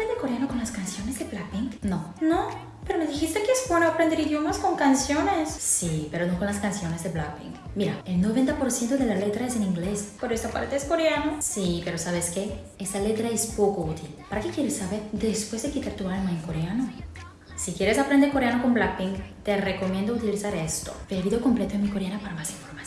aprender coreano con las canciones de Blackpink? No. No, pero me dijiste que es bueno aprender idiomas con canciones. Sí, pero no con las canciones de Blackpink. Mira, el 90% de la letra es en inglés. Pero esta parte es coreano. Sí, pero ¿sabes qué? Esa letra es poco útil. ¿Para qué quieres saber después de quitar tu alma en coreano? Si quieres aprender coreano con Blackpink, te recomiendo utilizar esto. El video completo en mi coreana para más información.